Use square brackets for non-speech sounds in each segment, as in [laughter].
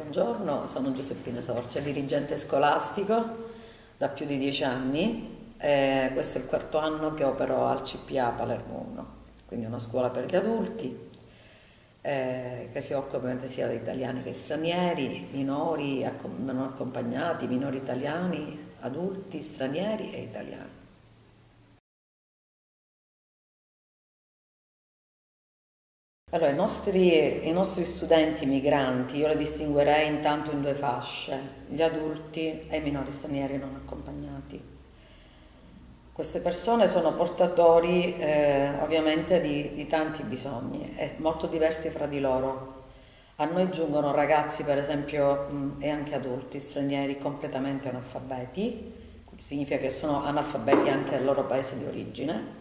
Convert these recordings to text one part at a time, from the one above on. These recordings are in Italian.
Buongiorno, sono Giuseppina Sorcia, dirigente scolastico da più di dieci anni. Eh, questo è il quarto anno che opero al CPA Palermo 1, quindi una scuola per gli adulti eh, che si occupa sia di italiani che stranieri, minori non accompagnati, minori italiani, adulti, stranieri e italiani. Allora, i nostri, i nostri, studenti migranti io li distinguerei intanto in due fasce, gli adulti e i minori stranieri non accompagnati. Queste persone sono portatori eh, ovviamente di, di tanti bisogni e molto diversi fra di loro. A noi giungono ragazzi, per esempio, mh, e anche adulti stranieri completamente analfabeti, significa che sono analfabeti anche nel loro paese di origine,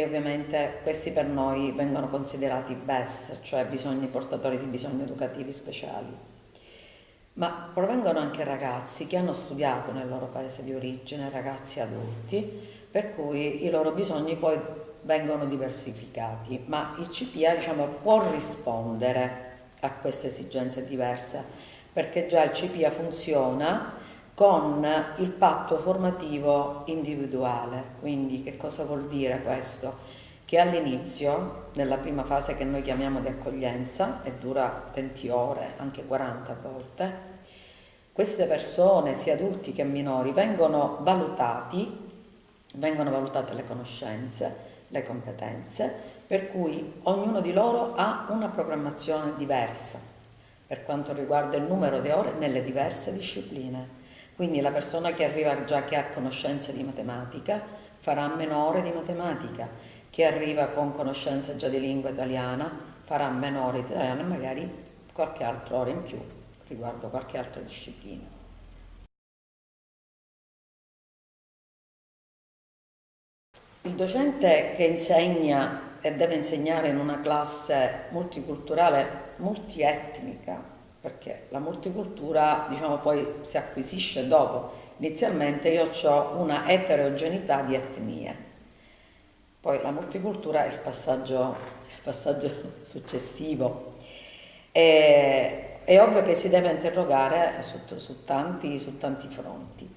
e ovviamente questi per noi vengono considerati BES, cioè bisogni portatori di bisogni educativi speciali. Ma provengono anche ragazzi che hanno studiato nel loro paese di origine, ragazzi adulti, per cui i loro bisogni poi vengono diversificati, ma il CPA diciamo, può rispondere a queste esigenze diverse, perché già il CPA funziona con il patto formativo individuale. Quindi che cosa vuol dire questo? Che all'inizio, nella prima fase che noi chiamiamo di accoglienza, e dura 20 ore, anche 40 volte, queste persone, sia adulti che minori, vengono valutati, vengono valutate le conoscenze, le competenze, per cui ognuno di loro ha una programmazione diversa per quanto riguarda il numero di ore nelle diverse discipline. Quindi la persona che arriva già che ha conoscenze di matematica farà meno ore di matematica, chi arriva con conoscenze già di lingua italiana farà meno ore di italiano e magari qualche altra ora in più riguardo qualche altra disciplina. Il docente che insegna e deve insegnare in una classe multiculturale, multietnica, perché la multicultura diciamo, poi si acquisisce dopo. Inizialmente io ho una eterogeneità di etnie, poi la multicultura è il passaggio, il passaggio [laughs] successivo. E, è ovvio che si deve interrogare su, su, tanti, su tanti, fronti.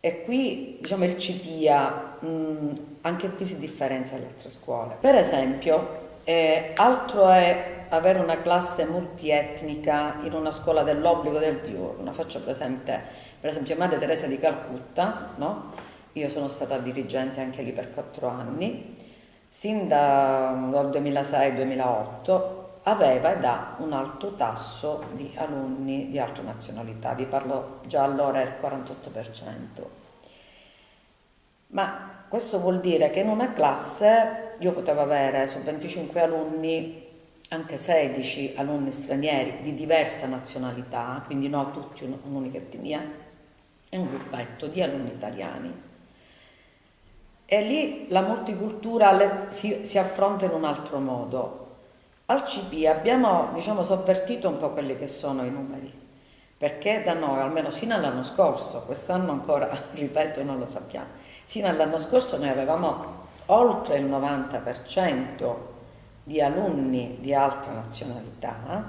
E qui diciamo, il CPIA, mh, anche qui si differenzia dalle altre scuole. Per esempio, eh, altro è avere una classe multietnica in una scuola dell'obbligo del diurno. Faccio presente, per esempio, Madre Teresa di Calcutta, no? io sono stata dirigente anche lì per quattro anni, sin da, dal 2006-2008 aveva ed ha un alto tasso di alunni di altre nazionalità, vi parlo già allora il 48%. Ma questo vuol dire che in una classe io potevo avere su 25 alunni anche 16 alunni stranieri di diversa nazionalità, quindi no tutti un'unica etnia, e un gruppetto di alunni italiani. E lì la multicultura si, si, affronta in un altro modo. Al CP abbiamo diciamo, sovvertito un po' quelli che sono i numeri, perché da noi, almeno sino all'anno scorso, quest'anno ancora, [laughs] ripeto, non lo sappiamo, sino all'anno scorso noi avevamo oltre il 90% di alunni di altra nazionalità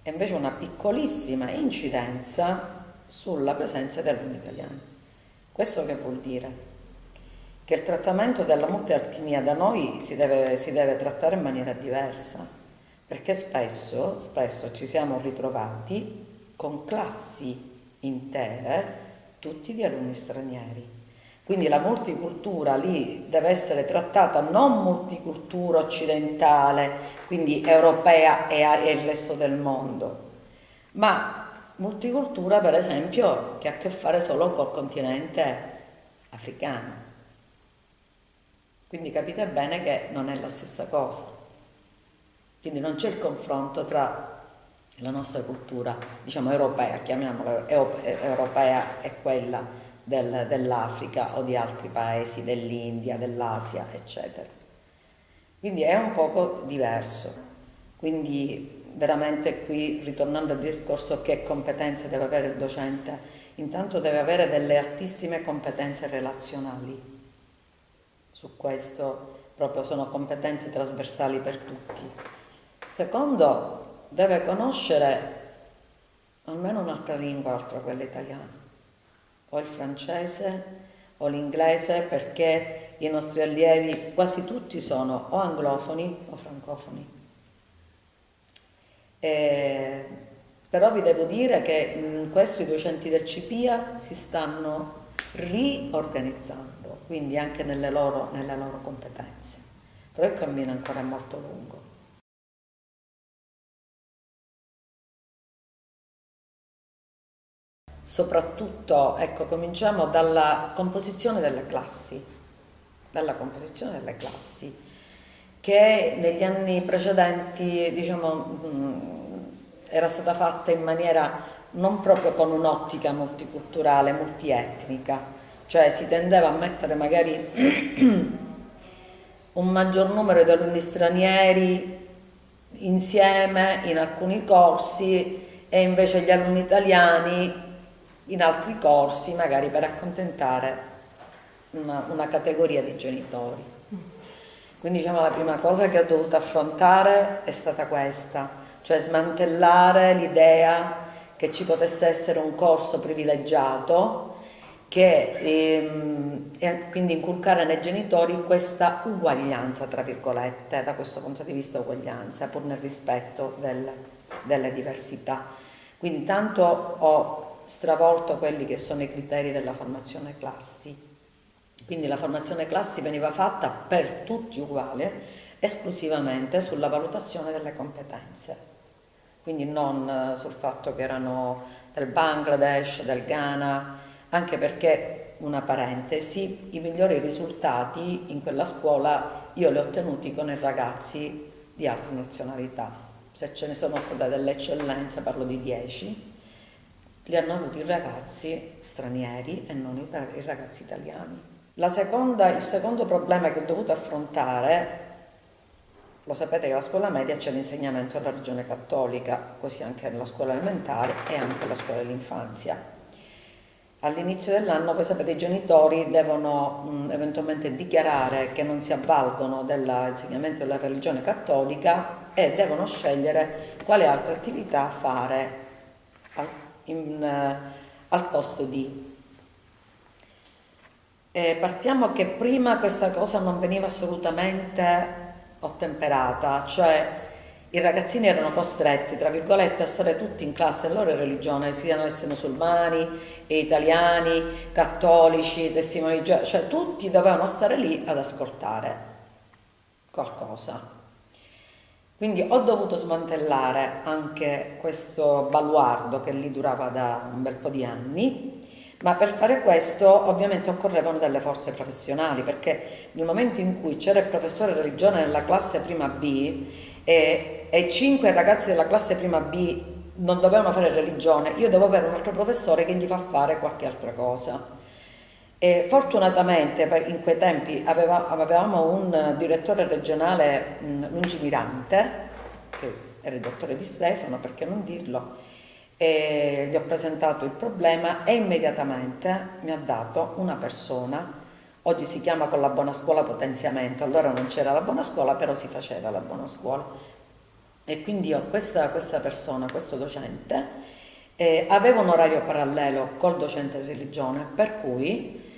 e invece una piccolissima incidenza sulla presenza di alunni italiani. Questo che vuol dire? Che il trattamento della multiartinia da noi si deve, si deve trattare in maniera diversa, perché spesso, spesso ci siamo ritrovati con classi intere, tutti di alunni stranieri quindi la multicultura lì deve essere trattata non multicultura occidentale, quindi europea e il resto del mondo, ma multicultura per esempio che ha a che fare solo col continente africano. Quindi capite bene che non è la stessa cosa. Quindi non c'è il confronto tra la nostra cultura, diciamo europea, chiamiamola europea e quella del, dell'Africa o di altri paesi, dell'India, dell'Asia, eccetera. Quindi è un poco diverso. Quindi veramente qui, ritornando al discorso che competenze deve avere il docente, intanto deve avere delle altissime competenze relazionali. Su questo proprio sono competenze trasversali per tutti. Secondo, deve conoscere almeno un'altra lingua oltre a quella italiana, o il francese o l'inglese perché i nostri allievi quasi tutti sono o anglofoni o francofoni. E, però vi devo dire che in questo i docenti del CPIA si stanno riorganizzando, quindi anche nelle loro, nelle loro competenze. Però il cammino ancora è molto lungo. Soprattutto, ecco, cominciamo dalla composizione delle classi, dalla composizione delle classi, che negli anni precedenti, diciamo, era stata fatta in maniera non proprio con un'ottica multiculturale, multietnica, cioè si tendeva a mettere magari [clears throat] un maggior numero di alunni stranieri insieme in alcuni corsi e invece gli alunni italiani in altri corsi, magari per accontentare una, una categoria di genitori. Quindi diciamo la prima cosa che ho dovuto affrontare è stata questa, cioè smantellare l'idea che ci potesse essere un corso privilegiato che, ehm, e quindi inculcare nei genitori questa uguaglianza, tra virgolette, da questo punto di vista uguaglianza, pur nel rispetto del, delle diversità. Quindi tanto ho stravolto quelli che sono i criteri della formazione classi. Quindi la formazione classi veniva fatta per tutti uguale, esclusivamente sulla valutazione delle competenze. Quindi non eh, sul fatto che erano del Bangladesh, del Ghana, anche perché, una parentesi, i migliori risultati in quella scuola io li ho ottenuti con i ragazzi di altre nazionalità. Se ce ne sono state delle eccellenze, parlo di 10, li hanno avuti i ragazzi stranieri e non i ragazzi italiani. Seconda, il secondo problema che ho dovuto affrontare, lo sapete che alla scuola media c'è l'insegnamento della religione cattolica, così anche nella scuola elementare e anche nella scuola dell'infanzia. All'inizio dell'anno, voi sapete, i genitori devono mh, eventualmente dichiarare che non si avvalgono dell'insegnamento della religione cattolica e devono scegliere quale altra attività fare in, eh, al posto di. E partiamo che prima questa cosa non veniva assolutamente ottemperata, cioè i ragazzini erano costretti, tra virgolette, a stare tutti in classe della loro religione, siano essi musulmani, italiani, cattolici, testimoni di Geova, cioè tutti dovevano stare lì ad ascoltare qualcosa. Quindi ho dovuto smantellare anche questo baluardo che lì durava da un bel po' di anni, ma per fare questo ovviamente occorrevano delle forze professionali, perché nel momento in cui c'era il professore religione nella classe prima B e, e cinque ragazzi della classe prima B non dovevano fare religione, io devo avere un altro professore che gli fa fare qualche altra cosa. E fortunatamente in quei tempi aveva, avevamo un direttore regionale lungimirante, che era il dottore Di Stefano, perché non dirlo, e gli ho presentato il problema e immediatamente mi ha dato una persona, oggi si chiama con la buona scuola potenziamento, allora non c'era la buona scuola, però si faceva la buona scuola. E quindi ho questa, questa persona, questo docente, eh, aveva un orario parallelo col docente di religione, per cui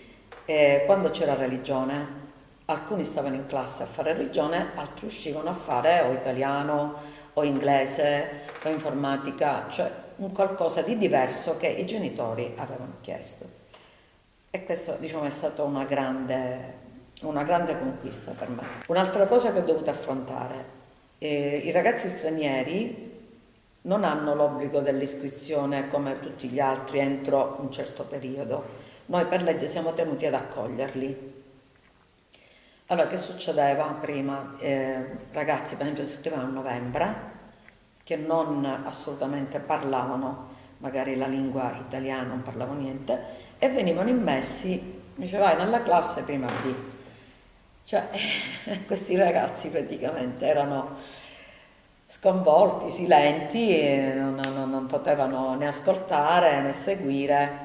e quando c'era religione, alcuni stavano in classe a fare religione, altri uscivano a fare o italiano o inglese o informatica, cioè un qualcosa di diverso che i genitori avevano chiesto. E questo diciamo, è stata una grande, una grande conquista per me. Un'altra cosa che ho dovuto affrontare, eh, i ragazzi stranieri non hanno l'obbligo dell'iscrizione come tutti gli altri entro un certo periodo, noi per legge siamo tenuti ad accoglierli. Allora, che succedeva prima? Eh, ragazzi, per esempio, si iscrivevano a novembre, che non assolutamente parlavano magari la lingua italiana, non parlavano niente, e venivano immessi, dice vai nella classe prima B. Cioè, [laughs] questi ragazzi praticamente erano sconvolti, silenti, non, non, non potevano né ascoltare né seguire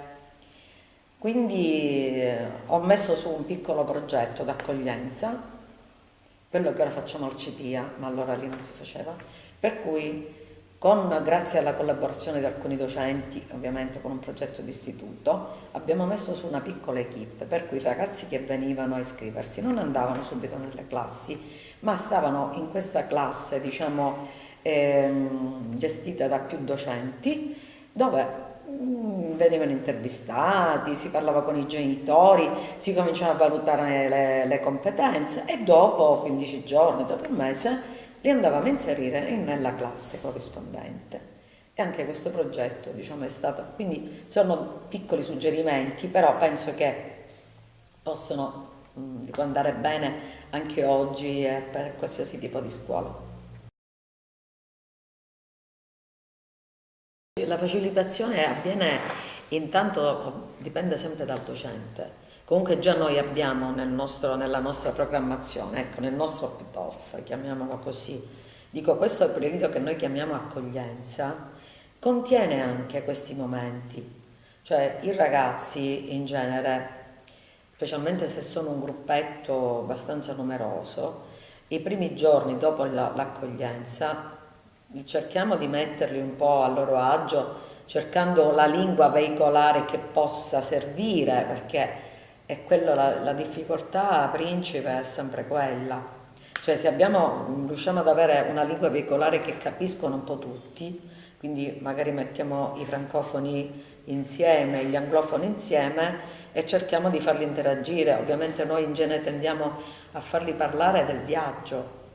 quindi eh, ho messo su un piccolo progetto d'accoglienza, quello che ora facciamo al CPIA, ma allora lì non si faceva, per cui con, grazie alla collaborazione di alcuni docenti, ovviamente con un progetto di istituto, abbiamo messo su una piccola equip, per cui i ragazzi che venivano a iscriversi non andavano subito nelle classi, ma stavano in questa classe, diciamo, ehm, gestita da più docenti, dove venivano intervistati, si parlava con i genitori, si cominciava a valutare le, le competenze e dopo 15 giorni, dopo un mese, li andavamo a inserire nella classe corrispondente. E anche questo progetto diciamo, è stato, quindi sono piccoli suggerimenti, però penso che possono mh, andare bene anche oggi e per qualsiasi tipo di scuola. La facilitazione avviene intanto, dipende sempre dal docente, Comunque già noi abbiamo nel nostro, nella nostra programmazione, ecco, nel nostro opt-off, chiamiamolo così, dico questo è periodo che noi chiamiamo accoglienza, contiene anche questi momenti, cioè i ragazzi in genere, specialmente se sono un gruppetto abbastanza numeroso, i primi giorni dopo l'accoglienza cerchiamo di metterli un po' a loro agio cercando la lingua veicolare che possa servire perché e quello, la, la difficoltà principe è sempre quella. Cioè se abbiamo, riusciamo ad avere una lingua veicolare che capiscono un po' tutti, quindi magari mettiamo i francofoni insieme, gli anglofoni insieme e cerchiamo di farli interagire. Ovviamente noi in genere tendiamo a farli parlare del viaggio,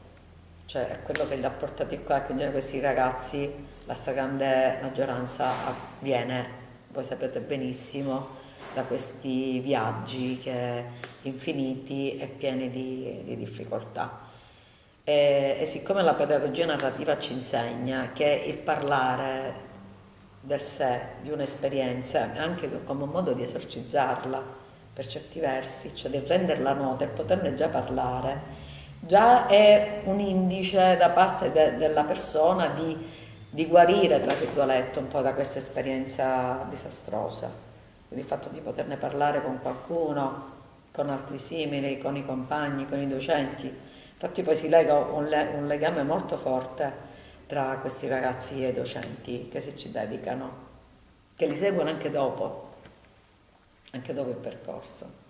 cioè è quello che li ha portati qua, genere questi ragazzi, la stragrande maggioranza viene, voi sapete benissimo, da questi viaggi che infiniti e pieni di, di difficoltà. E, e, siccome la pedagogia narrativa ci insegna che il parlare del sé, di un'esperienza, anche come un modo di esorcizzarla per certi versi, cioè di renderla nota e poterne già parlare, già è un indice da parte de, della persona di, di guarire, tra virgolette, un po' da questa esperienza disastrosa quindi il fatto di poterne parlare con qualcuno, con altri simili, con i compagni, con i docenti, infatti poi si lega un, le un legame molto forte tra questi ragazzi e i docenti che si ci dedicano, che li seguono anche dopo, anche dopo il percorso.